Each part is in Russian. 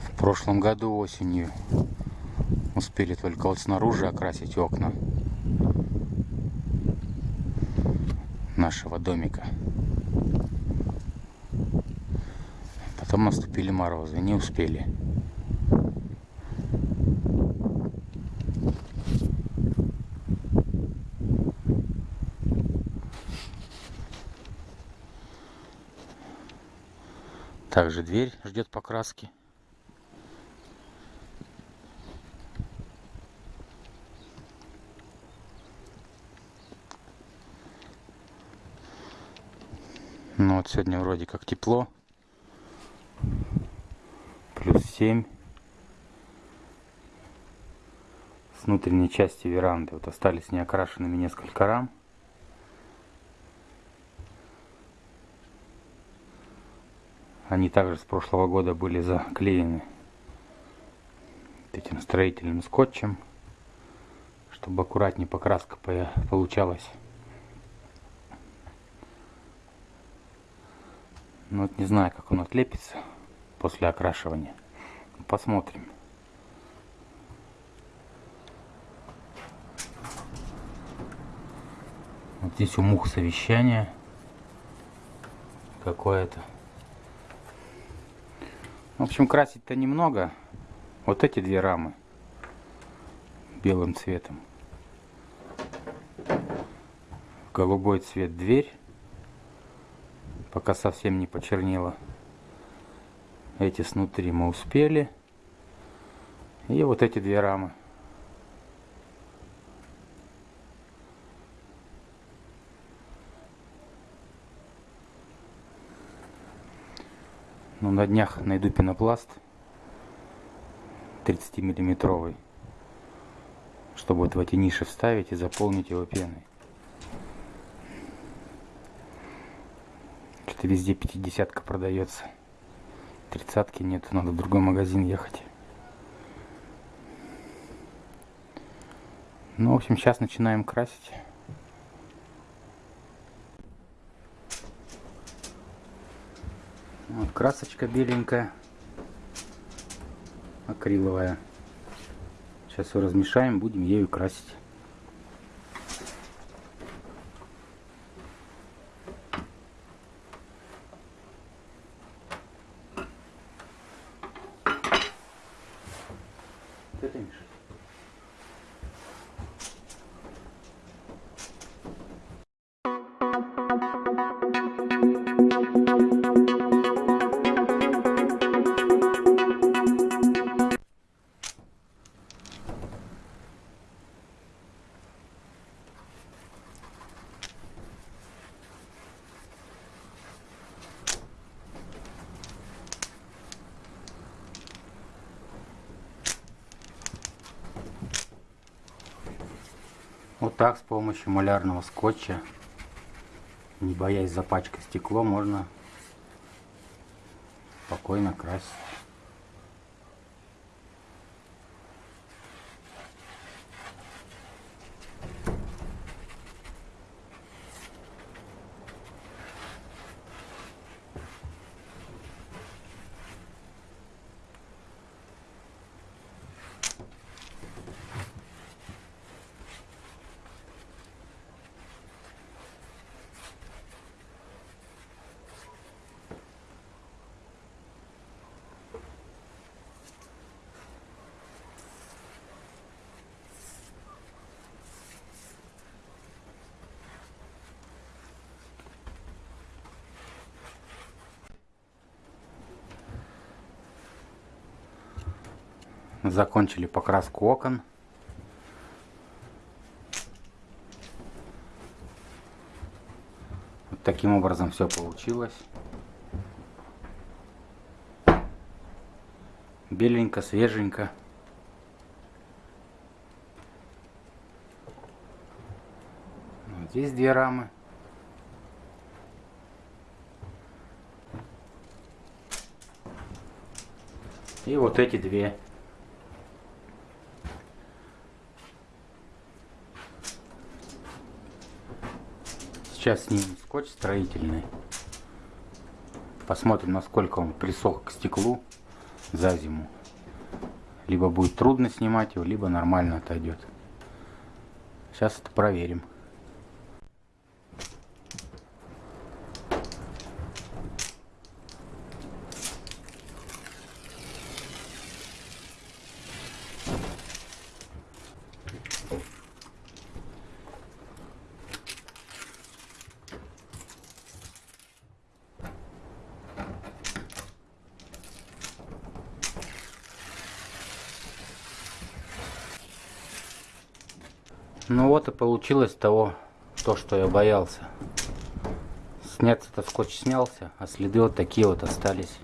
В прошлом году осенью успели только вот снаружи окрасить окна нашего домика. Потом наступили морозы, не успели. Также дверь ждет покраски. Ну вот сегодня вроде как тепло. Плюс 7. С внутренней части веранды вот остались неокрашенными несколько рам. Они также с прошлого года были заклеены этим строительным скотчем, чтобы аккуратнее покраска получалась. Ну вот не знаю, как он отлепится после окрашивания. Посмотрим. Вот здесь у мух совещание какое-то. В общем, красить-то немного. Вот эти две рамы белым цветом. Голубой цвет дверь пока совсем не почернело. Эти снутри мы успели. И вот эти две рамы. Ну, на днях найду пенопласт 30 миллиметровый, чтобы вот в эти ниши вставить и заполнить его пеной. что везде 50 продается. Тридцатки нет, надо в другой магазин ехать. Ну, в общем, сейчас начинаем красить. Вот красочка беленькая, акриловая. Сейчас все размешаем, будем ею красить. Так с помощью малярного скотча, не боясь запачкать стекло, можно спокойно красить. Закончили покраску окон. Вот таким образом все получилось. Беленько, свеженько. Вот здесь две рамы. И вот эти две. Сейчас снимем скотч строительный. Посмотрим, насколько он присох к стеклу за зиму. Либо будет трудно снимать его, либо нормально отойдет. Сейчас это проверим. Ну вот и получилось того, то, что я боялся. Сняться-то скотч снялся, а следы вот такие вот остались.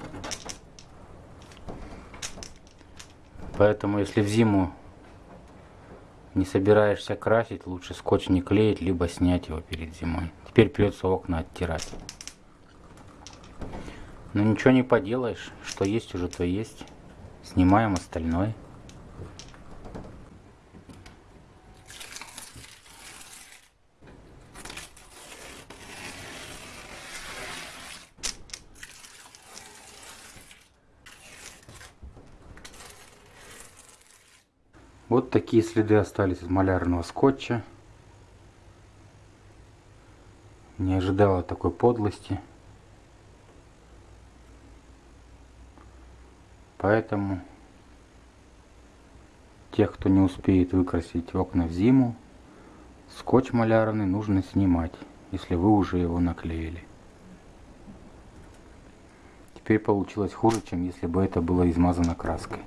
Поэтому если в зиму не собираешься красить, лучше скотч не клеить, либо снять его перед зимой. Теперь придется окна оттирать. Но ничего не поделаешь, что есть уже, то есть. Снимаем остальное. Вот такие следы остались из малярного скотча. Не ожидала такой подлости. Поэтому тех, кто не успеет выкрасить окна в зиму, скотч малярный нужно снимать, если вы уже его наклеили. Теперь получилось хуже, чем если бы это было измазано краской.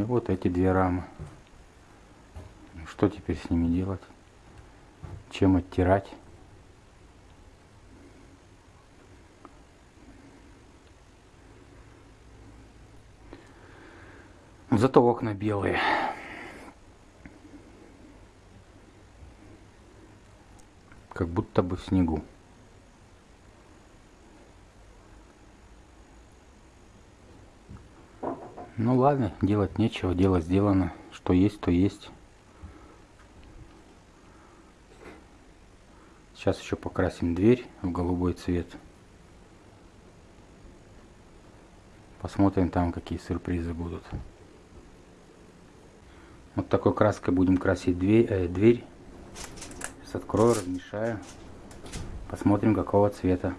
И вот эти две рамы. Что теперь с ними делать? Чем оттирать? Зато окна белые. Как будто бы в снегу. Ну ладно, делать нечего, дело сделано. Что есть, то есть. Сейчас еще покрасим дверь в голубой цвет. Посмотрим там, какие сюрпризы будут. Вот такой краской будем красить дверь. Э, дверь. Сейчас открою, размешаю. Посмотрим, какого цвета.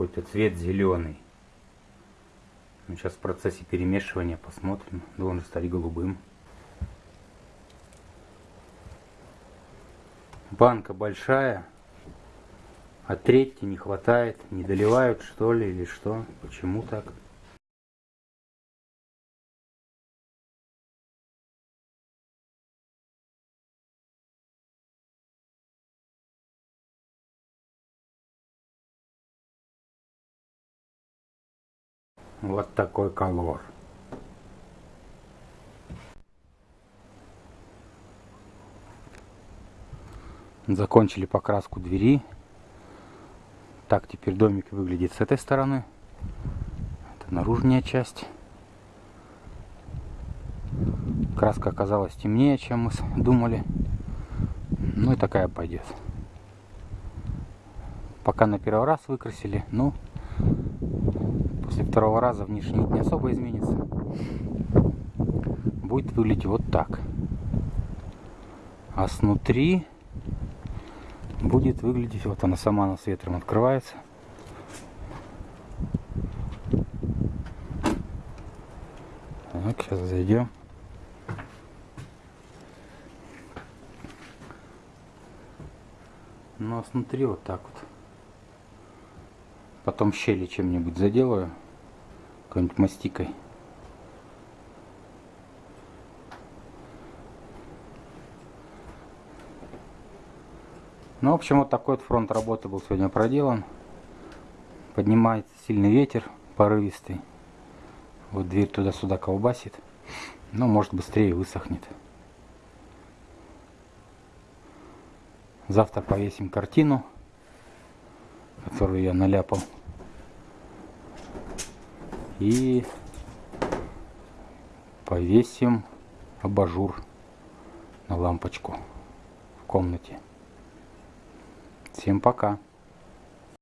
Какой-то цвет зеленый. Ну, сейчас в процессе перемешивания посмотрим. Должен стать голубым. Банка большая, а трети не хватает. Не доливают что ли или что? Почему так? Вот такой колор. Закончили покраску двери. Так теперь домик выглядит с этой стороны. Это наружная часть. Краска оказалась темнее, чем мы думали. Ну и такая пойдет. Пока на первый раз выкрасили, ну после второго раза внешний вид не особо изменится. Будет выглядеть вот так. А снутри будет выглядеть, вот она сама на с ветром открывается. Так, сейчас зайдем. Ну а снутри вот так вот. Потом щели чем-нибудь заделаю. Какой-нибудь мастикой. Ну, в общем, вот такой вот фронт работы был сегодня проделан. Поднимается сильный ветер. порывистый. Вот дверь туда-сюда колбасит. Но может быстрее высохнет. Завтра повесим картину, которую я наляпал. И повесим абажур на лампочку в комнате. Всем пока.